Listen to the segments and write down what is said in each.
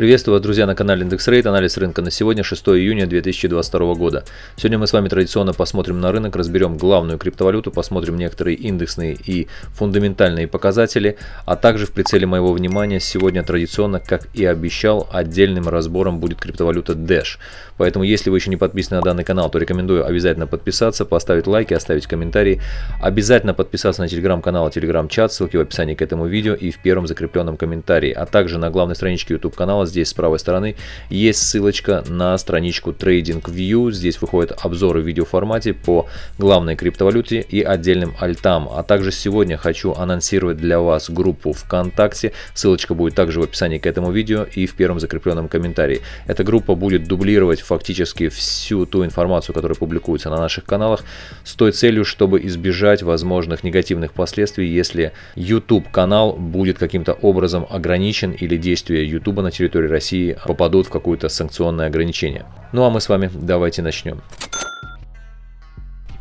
Приветствую вас, друзья, на канале Индекс Рейд. Анализ рынка на сегодня, 6 июня 2022 года. Сегодня мы с вами традиционно посмотрим на рынок, разберем главную криптовалюту, посмотрим некоторые индексные и фундаментальные показатели, а также в прицеле моего внимания сегодня традиционно, как и обещал, отдельным разбором будет криптовалюта Dash. Поэтому, если вы еще не подписаны на данный канал, то рекомендую обязательно подписаться, поставить лайки, оставить комментарии. Обязательно подписаться на телеграм-канал и телеграм-чат, ссылки в описании к этому видео и в первом закрепленном комментарии, а также на главной страничке YouTube канала здесь с правой стороны есть ссылочка на страничку TradingView. Здесь выходят обзоры в видеоформате по главной криптовалюте и отдельным альтам. А также сегодня хочу анонсировать для вас группу ВКонтакте. Ссылочка будет также в описании к этому видео и в первом закрепленном комментарии. Эта группа будет дублировать фактически всю ту информацию, которая публикуется на наших каналах, с той целью, чтобы избежать возможных негативных последствий, если YouTube канал будет каким-то образом ограничен или действия YouTube на территории территории России попадут в какое-то санкционное ограничение. Ну а мы с вами давайте начнем.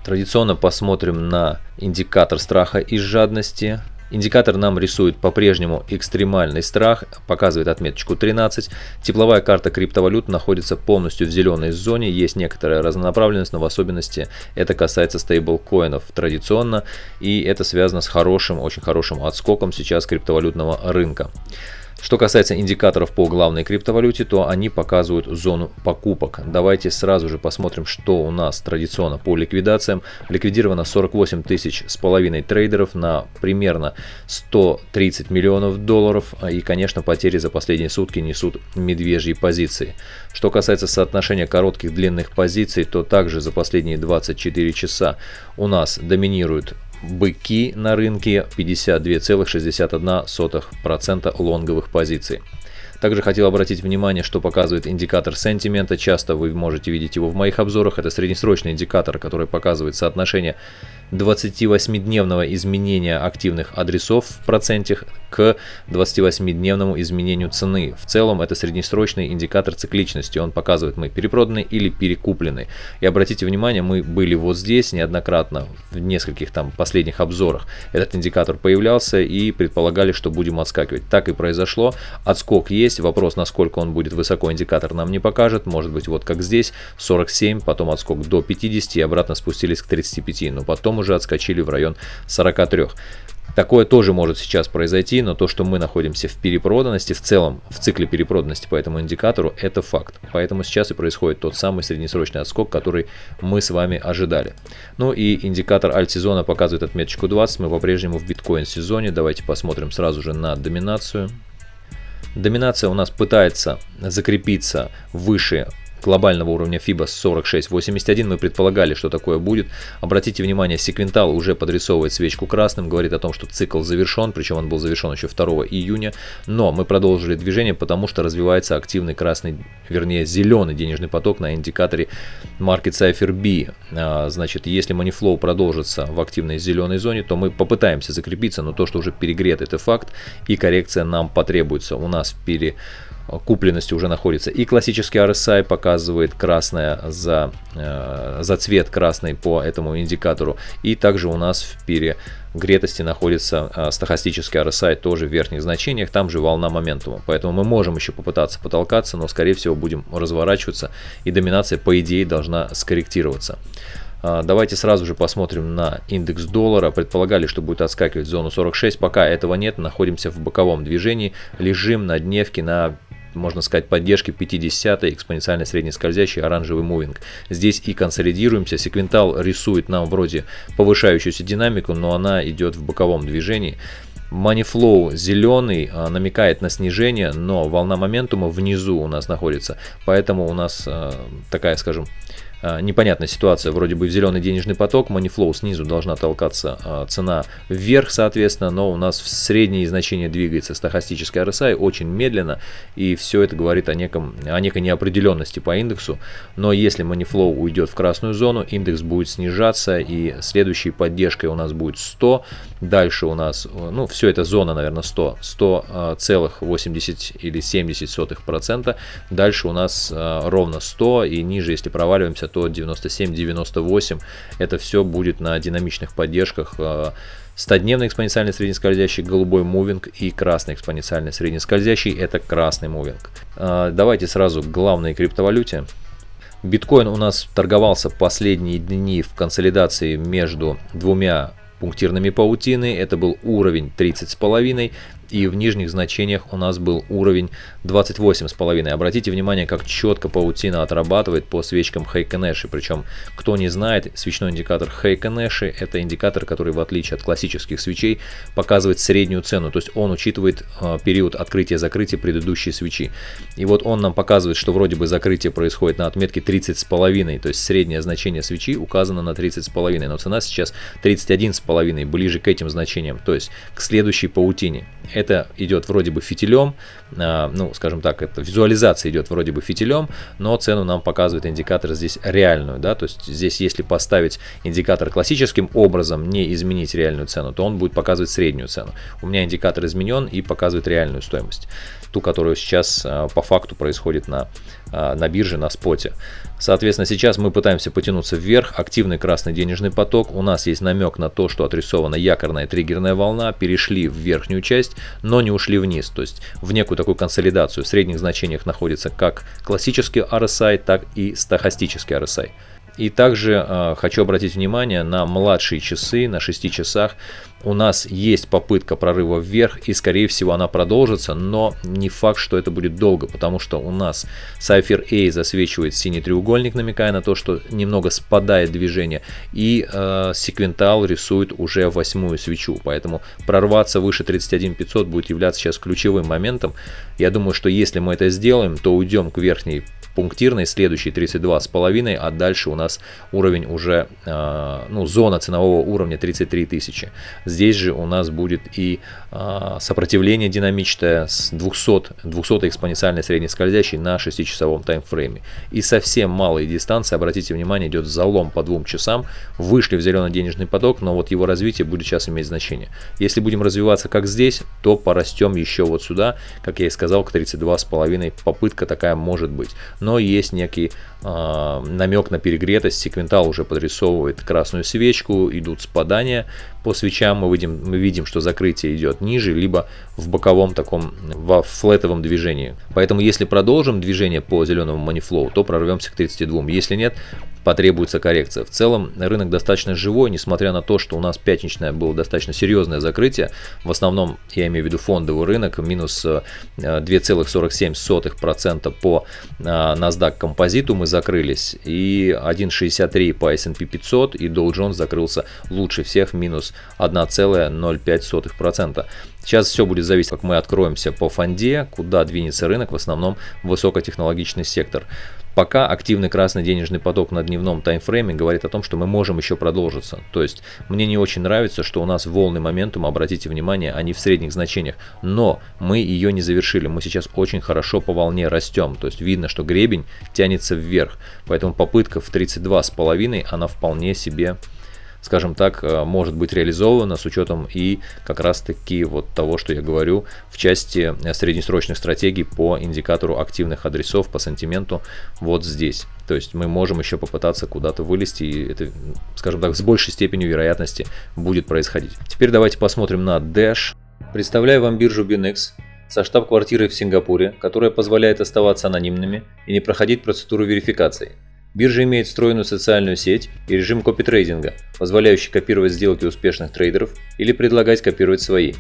Традиционно посмотрим на индикатор страха и жадности. Индикатор нам рисует по-прежнему экстремальный страх, показывает отметочку 13. Тепловая карта криптовалют находится полностью в зеленой зоне, есть некоторая разнонаправленность, но в особенности это касается стейблкоинов традиционно, и это связано с хорошим, очень хорошим отскоком сейчас криптовалютного рынка. Что касается индикаторов по главной криптовалюте, то они показывают зону покупок. Давайте сразу же посмотрим, что у нас традиционно по ликвидациям. Ликвидировано 48 тысяч с половиной трейдеров на примерно 130 миллионов долларов. И, конечно, потери за последние сутки несут медвежьи позиции. Что касается соотношения коротких длинных позиций, то также за последние 24 часа у нас доминируют быки на рынке 52,61% лонговых позиций. Также хотел обратить внимание, что показывает индикатор сентимента. Часто вы можете видеть его в моих обзорах. Это среднесрочный индикатор, который показывает соотношение 28-дневного изменения активных адресов в проценте к 28-дневному изменению цены. В целом это среднесрочный индикатор цикличности. Он показывает, мы перепроданы или перекуплены. И обратите внимание, мы были вот здесь неоднократно в нескольких там последних обзорах. Этот индикатор появлялся и предполагали, что будем отскакивать. Так и произошло. Отскок есть. Вопрос, насколько он будет высоко, индикатор нам не покажет. Может быть вот как здесь 47, потом отскок до 50 и обратно спустились к 35. Но потом уже отскочили в район 43. Такое тоже может сейчас произойти, но то, что мы находимся в перепроданности, в целом в цикле перепроданности по этому индикатору, это факт. Поэтому сейчас и происходит тот самый среднесрочный отскок, который мы с вами ожидали. Ну и индикатор альт-сезона показывает отметочку 20, мы по-прежнему в биткоин-сезоне. Давайте посмотрим сразу же на доминацию. Доминация у нас пытается закрепиться выше глобального уровня FIBA 46.81 мы предполагали, что такое будет. Обратите внимание, секвентал уже подрисовывает свечку красным, говорит о том, что цикл завершен, причем он был завершен еще 2 июня. Но мы продолжили движение, потому что развивается активный красный, вернее зеленый денежный поток на индикаторе Market Cipher B. А, значит, если Moneyflow продолжится в активной зеленой зоне, то мы попытаемся закрепиться, но то, что уже перегрет, это факт, и коррекция нам потребуется. У нас пере купленности уже находится. И классический RSI показывает красное за, э, за цвет красный по этому индикатору. И также у нас в перегретости находится э, стахастический RSI тоже в верхних значениях, там же волна моментума. Поэтому мы можем еще попытаться потолкаться, но скорее всего будем разворачиваться и доминация по идее должна скорректироваться. Давайте сразу же посмотрим на индекс доллара. Предполагали, что будет отскакивать в зону 46. Пока этого нет, находимся в боковом движении. Лежим на дневке на можно сказать, поддержки 50 экспоненциально среднескользящий оранжевый мувинг. Здесь и консолидируемся. Секвентал рисует нам вроде повышающуюся динамику, но она идет в боковом движении. Moneyflow зеленый а, намекает на снижение, но волна моментума внизу у нас находится. Поэтому у нас а, такая, скажем, непонятная ситуация, вроде бы в зеленый денежный поток, Moneyflow снизу должна толкаться а, цена вверх, соответственно, но у нас в средние значения двигается стахастическая RSI очень медленно, и все это говорит о, неком, о некой неопределенности по индексу, но если Moneyflow уйдет в красную зону, индекс будет снижаться, и следующей поддержкой у нас будет 100, дальше у нас, ну, все это зона, наверное, 100, 100 целых 80 или 70 сотых процента, дальше у нас ровно 100, и ниже, если проваливаемся, то 97-98. Это все будет на динамичных поддержках 100-дневный экспоненциальный среднескользящий голубой мувинг и красный экспоненциальный среднескользящий это красный мувинг. А, давайте сразу к главной криптовалюте. Биткоин у нас торговался последние дни в консолидации между двумя пунктирными паутины. Это был уровень 30,5 и в нижних значениях у нас был уровень 28,5. Обратите внимание, как четко паутина отрабатывает по свечкам Heikenэши. Причем, кто не знает, свечной индикатор Heikenэши это индикатор, который в отличие от классических свечей показывает среднюю цену. То есть он учитывает э, период открытия-закрытия предыдущей свечи. И вот он нам показывает, что вроде бы закрытие происходит на отметке 30,5. То есть среднее значение свечи указано на 30,5. Но цена сейчас 31,5, ближе к этим значениям. То есть к следующей паутине. Это идет вроде бы фитилем, а, ну, скажем так, это визуализация идет вроде бы фитилем, но цену нам показывает индикатор здесь реальную, да, то есть здесь если поставить индикатор классическим образом, не изменить реальную цену, то он будет показывать среднюю цену. У меня индикатор изменен и показывает реальную стоимость ту, которую сейчас а, по факту происходит на, а, на бирже, на споте. Соответственно, сейчас мы пытаемся потянуться вверх, активный красный денежный поток, у нас есть намек на то, что отрисована якорная триггерная волна, перешли в верхнюю часть, но не ушли вниз, то есть в некую такую консолидацию. В средних значениях находится как классический RSI, так и стахастический RSI. И также э, хочу обратить внимание на младшие часы, на 6 часах. У нас есть попытка прорыва вверх, и скорее всего она продолжится, но не факт, что это будет долго, потому что у нас Cypher A засвечивает синий треугольник, намекая на то, что немного спадает движение, и э, секвентал рисует уже восьмую свечу, поэтому прорваться выше 31500 будет являться сейчас ключевым моментом. Я думаю, что если мы это сделаем, то уйдем к верхней пунктирной, следующий 32,5, а дальше у нас уровень уже, а, ну, зона ценового уровня 33 тысячи. Здесь же у нас будет и а, сопротивление динамичное с 200, 200 экспоненциальной среднескользящей на 6-часовом таймфрейме. И совсем малые дистанции, обратите внимание, идет залом по двум часам, вышли в зеленый денежный поток, но вот его развитие будет сейчас иметь значение. Если будем развиваться как здесь, то порастем еще вот сюда, как я и сказал, к 32,5 попытка такая может быть но есть некий э, намек на перегретость. Секвентал уже подрисовывает красную свечку, идут спадания по свечам. Мы видим, мы видим, что закрытие идет ниже, либо в боковом таком, во флетовом движении. Поэтому если продолжим движение по зеленому манифлоу, то прорвемся к 32. Если нет, потребуется коррекция. В целом рынок достаточно живой, несмотря на то, что у нас пятничное было достаточно серьезное закрытие. В основном, я имею в виду фондовый рынок, минус 2,47% э, по э, NASDAQ композиту мы закрылись. И 1,63 по S&P 500 и Dow Jones закрылся лучше всех, минус 1,05%. Сейчас все будет зависеть, как мы откроемся по фонде, куда двинется рынок, в основном высокотехнологичный сектор. Пока активный красный денежный поток на дневном таймфрейме говорит о том, что мы можем еще продолжиться. То есть мне не очень нравится, что у нас волны моментум, обратите внимание, они в средних значениях, но мы ее не завершили. Мы сейчас очень хорошо по волне растем, то есть видно, что гребень тянется вверх. Поэтому попытка в 32,5 она вполне себе скажем так, э, может быть реализовано с учетом и как раз таки вот того, что я говорю в части э, среднесрочных стратегий по индикатору активных адресов по сантименту вот здесь. То есть мы можем еще попытаться куда-то вылезти, и это, скажем так, с большей степенью вероятности будет происходить. Теперь давайте посмотрим на Dash. Представляю вам биржу Binex со штаб-квартирой в Сингапуре, которая позволяет оставаться анонимными и не проходить процедуру верификации. Биржа имеет встроенную социальную сеть и режим копитрейдинга, позволяющий копировать сделки успешных трейдеров или предлагать копировать свои.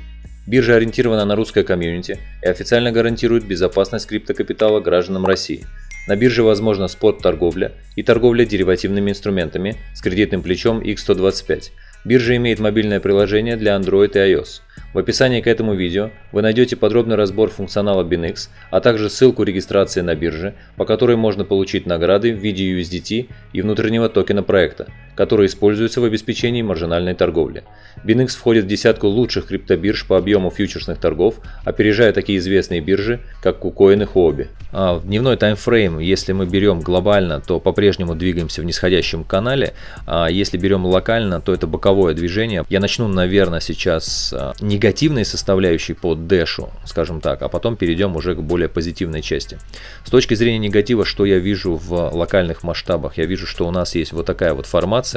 Биржа ориентирована на русское комьюнити и официально гарантирует безопасность криптокапитала гражданам России. На бирже возможна спот-торговля и торговля деривативными инструментами с кредитным плечом X125. Биржа имеет мобильное приложение для Android и iOS. В описании к этому видео вы найдете подробный разбор функционала BinX, а также ссылку регистрации на бирже, по которой можно получить награды в виде USDT и внутреннего токена проекта, которые используются в обеспечении маржинальной торговли. BinX входит в десятку лучших криптобирж по объему фьючерсных торгов, опережая такие известные биржи, как KuCoin и Huobi. А в дневной таймфрейм, если мы берем глобально, то по-прежнему двигаемся в нисходящем канале, а если берем локально, то это боковое движение. Я начну, наверное, сейчас а, негативной составляющей по дэшу, скажем так, а потом перейдем уже к более позитивной части. С точки зрения негатива, что я вижу в локальных масштабах? Я вижу, что у нас есть вот такая вот формация,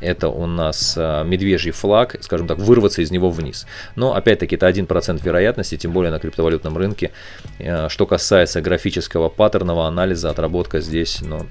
это у нас а, медвежий флаг, скажем так, вырваться из него вниз. Но опять-таки это 1% вероятности, тем более на криптовалютном рынке. А, что касается графического паттерного анализа, отработка здесь, ну,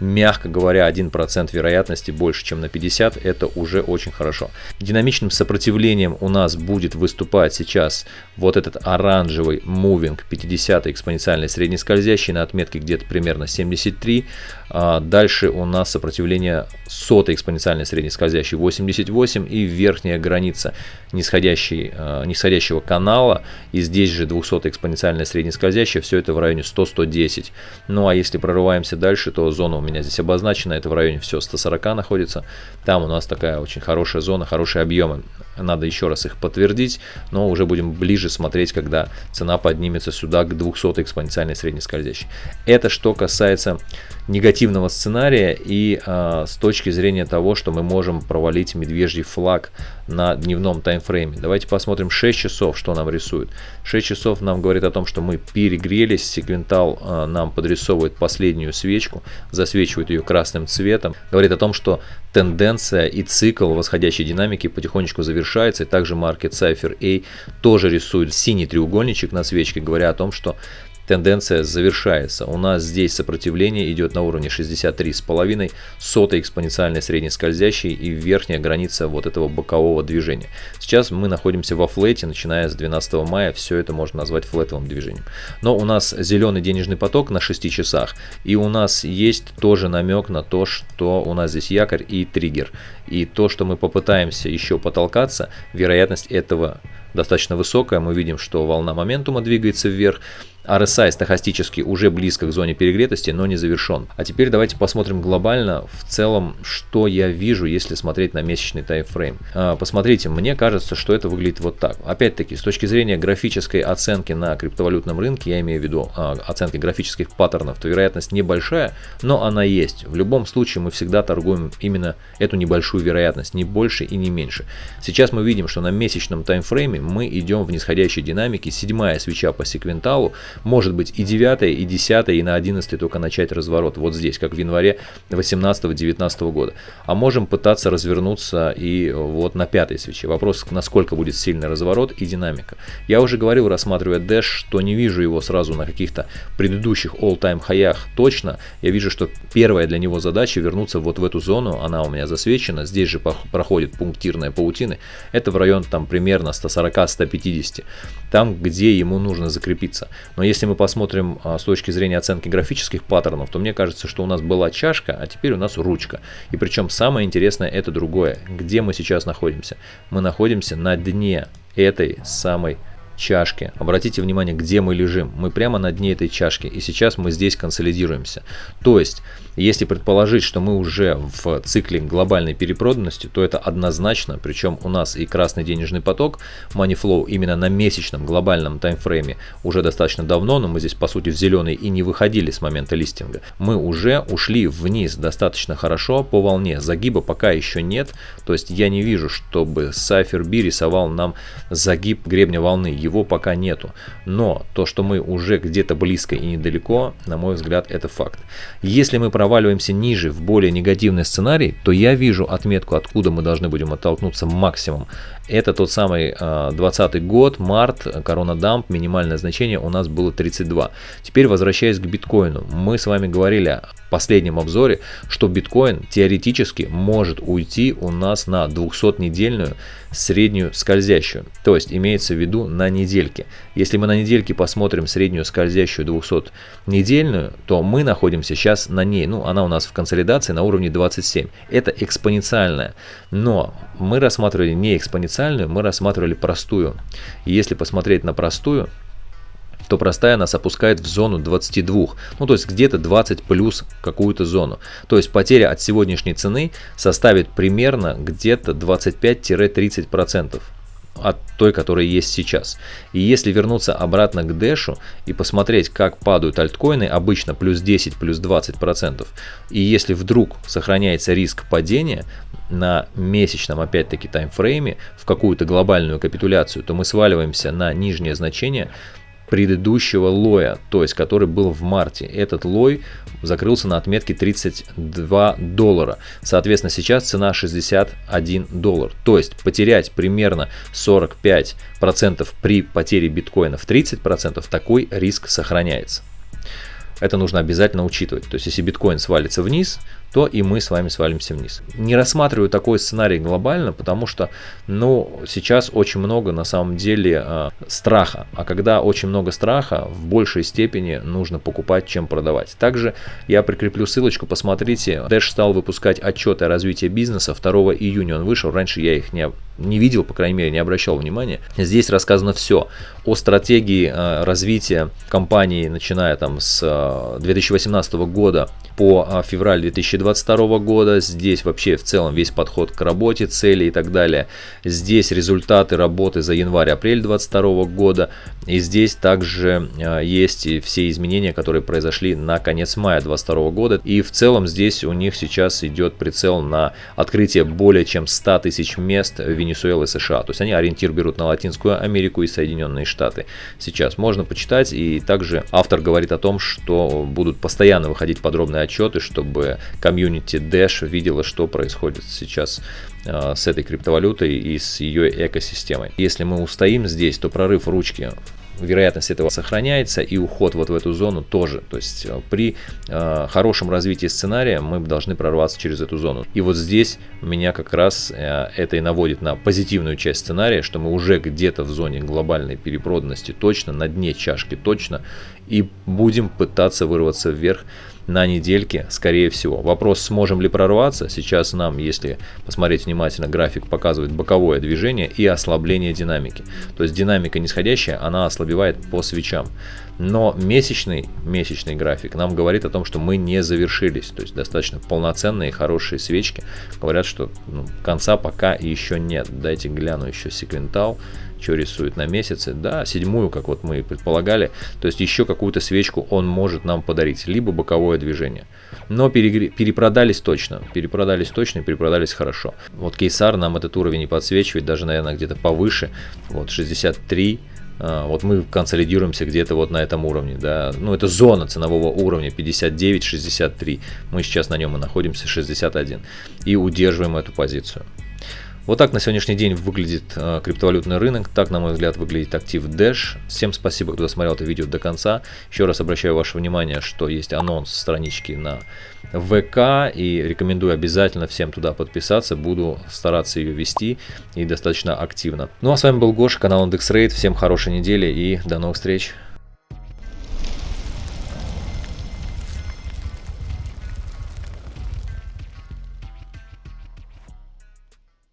мягко говоря, 1% вероятности больше, чем на 50, это уже очень хорошо. Динамичным сопротивлением у нас будет выступать сейчас вот этот оранжевый мувинг 50 экспоненциальный среднескользящий на отметке где-то примерно 73. А дальше у нас сопротивление сотой экспоненциальной среднескользящей 88 и верхняя граница нисходящей, а, нисходящего канала. И здесь же 200 экспоненциальная среднескользящая, все это в районе 100-110. Ну а если прорываемся дальше, то зона у меня здесь обозначена, это в районе все 140 находится. Там у нас такая очень хорошая зона, хорошие объемы. Надо еще раз их подтвердить, но уже будем ближе смотреть, когда цена поднимется сюда к 200 экспоненциальной среднескользящей. Это что касается негативного сценария и а, с точки зрения того, что мы можем провалить медвежий флаг на дневном таймфрейме. Давайте посмотрим 6 часов, что нам рисует. 6 часов нам говорит о том, что мы перегрелись, секвентал а, нам подрисовывает последнюю свечку, засвечивает ее красным цветом, говорит о том, что тенденция и цикл восходящей динамики потихонечку завершается, и также Market Cypher A тоже рисует синий треугольничек на свечке, говоря о том, что тенденция завершается. У нас здесь сопротивление идет на уровне 63,5, сотой экспоненциальной среднескользящей и верхняя граница вот этого бокового движения. Сейчас мы находимся во флете, начиная с 12 мая, все это можно назвать флетовым движением. Но у нас зеленый денежный поток на 6 часах, и у нас есть тоже намек на то, что у нас здесь якорь и триггер. И то, что мы попытаемся еще потолкаться, вероятность этого достаточно высокая. Мы видим, что волна моментума двигается вверх. RSI стахастически уже близко к зоне перегретости, но не завершен. А теперь давайте посмотрим глобально в целом, что я вижу, если смотреть на месячный таймфрейм. А, посмотрите, мне кажется, что это выглядит вот так. Опять-таки, с точки зрения графической оценки на криптовалютном рынке, я имею в виду а, оценки графических паттернов, то вероятность небольшая, но она есть. В любом случае мы всегда торгуем именно эту небольшую вероятность, не больше и не меньше. Сейчас мы видим, что на месячном таймфрейме мы идем в нисходящей динамике, седьмая свеча по секвенталу, может быть и 9, и 10, и на 11 только начать разворот. Вот здесь, как в январе 18-19 года. А можем пытаться развернуться и вот на пятой свече. Вопрос, насколько будет сильный разворот и динамика. Я уже говорил, рассматривая Dash, что не вижу его сразу на каких-то предыдущих all-time хаях точно. Я вижу, что первая для него задача вернуться вот в эту зону. Она у меня засвечена. Здесь же проходит пунктирная паутины. Это в район там примерно 140-150. Там, где ему нужно закрепиться. Но если мы посмотрим а, с точки зрения оценки графических паттернов, то мне кажется, что у нас была чашка, а теперь у нас ручка. И причем самое интересное это другое. Где мы сейчас находимся? Мы находимся на дне этой самой чашки. Обратите внимание, где мы лежим. Мы прямо на дне этой чашки. И сейчас мы здесь консолидируемся. То есть если предположить, что мы уже в цикле глобальной перепроданности, то это однозначно, причем у нас и красный денежный поток, money flow именно на месячном глобальном таймфрейме уже достаточно давно, но мы здесь по сути в зеленый и не выходили с момента листинга. Мы уже ушли вниз достаточно хорошо по волне, загиба пока еще нет, то есть я не вижу, чтобы Cypher B рисовал нам загиб гребня волны, его пока нету. Но то, что мы уже где-то близко и недалеко, на мой взгляд, это факт. Если мы проваливаемся ниже в более негативный сценарий, то я вижу отметку, откуда мы должны будем оттолкнуться максимум. Это тот самый 20 а, год, март, корона дамп, минимальное значение у нас было 32. Теперь возвращаясь к биткоину, мы с вами говорили последнем обзоре, что биткоин теоретически может уйти у нас на 200-недельную среднюю скользящую. То есть имеется в виду на недельке. Если мы на недельке посмотрим среднюю скользящую 200-недельную, то мы находимся сейчас на ней. Ну, она у нас в консолидации на уровне 27. Это экспоненциальная. Но мы рассматривали не экспоненциальную, мы рассматривали простую. И если посмотреть на простую, то простая нас опускает в зону 22, ну то есть где-то 20 плюс какую-то зону. То есть потеря от сегодняшней цены составит примерно где-то 25-30% от той, которая есть сейчас. И если вернуться обратно к Дэшу и посмотреть, как падают альткоины, обычно плюс 10, плюс 20%, и если вдруг сохраняется риск падения на месячном, опять-таки, таймфрейме в какую-то глобальную капитуляцию, то мы сваливаемся на нижнее значение предыдущего лоя, то есть который был в марте. Этот лой закрылся на отметке 32 доллара. Соответственно, сейчас цена 61 доллар. То есть потерять примерно 45% при потере биткоина в 30%, такой риск сохраняется. Это нужно обязательно учитывать. То есть, если биткоин свалится вниз, то и мы с вами свалимся вниз. Не рассматриваю такой сценарий глобально, потому что, ну, сейчас очень много на самом деле э, страха. А когда очень много страха, в большей степени нужно покупать, чем продавать. Также я прикреплю ссылочку, посмотрите. Dash стал выпускать отчеты о развитии бизнеса. 2 июня он вышел. Раньше я их не, не видел, по крайней мере, не обращал внимания. Здесь рассказано все о стратегии э, развития компании, начиная там с э, 2018 года по э, февраль 2020 2022 года. Здесь вообще в целом весь подход к работе, цели и так далее. Здесь результаты работы за январь-апрель 2022 года. И здесь также а, есть все изменения, которые произошли на конец мая 2022 года. И в целом здесь у них сейчас идет прицел на открытие более чем 100 тысяч мест в Венесуэле и США. То есть они ориентир берут на Латинскую Америку и Соединенные Штаты. Сейчас можно почитать. И также автор говорит о том, что будут постоянно выходить подробные отчеты, чтобы комьюнити Dash видела, что происходит сейчас э, с этой криптовалютой и с ее экосистемой. Если мы устоим здесь, то прорыв ручки вероятность этого сохраняется и уход вот в эту зону тоже. То есть э, при э, хорошем развитии сценария мы должны прорваться через эту зону. И вот здесь меня как раз э, это и наводит на позитивную часть сценария, что мы уже где-то в зоне глобальной перепроданности точно, на дне чашки точно, и будем пытаться вырваться вверх на недельке, скорее всего. Вопрос, сможем ли прорваться, сейчас нам, если посмотреть внимательно, график показывает боковое движение и ослабление динамики. То есть динамика нисходящая, она ослабевает по свечам. Но месячный, месячный график нам говорит о том, что мы не завершились. То есть достаточно полноценные, хорошие свечки. Говорят, что ну, конца пока еще нет. Дайте гляну еще секвентал что рисует на месяце, да, седьмую, как вот мы и предполагали, то есть еще какую-то свечку он может нам подарить, либо боковое движение. Но перегр... перепродались точно, перепродались точно, перепродались хорошо. Вот Кейсар нам этот уровень не подсвечивает, даже, наверное, где-то повыше, вот 63, а, вот мы консолидируемся где-то вот на этом уровне, да, ну это зона ценового уровня 59-63, мы сейчас на нем и находимся 61 и удерживаем эту позицию. Вот так на сегодняшний день выглядит э, криптовалютный рынок, так, на мой взгляд, выглядит актив Dash. Всем спасибо, кто досмотрел это видео до конца. Еще раз обращаю ваше внимание, что есть анонс странички на ВК и рекомендую обязательно всем туда подписаться. Буду стараться ее вести и достаточно активно. Ну а с вами был Гоша, канал IndexRate. Всем хорошей недели и до новых встреч.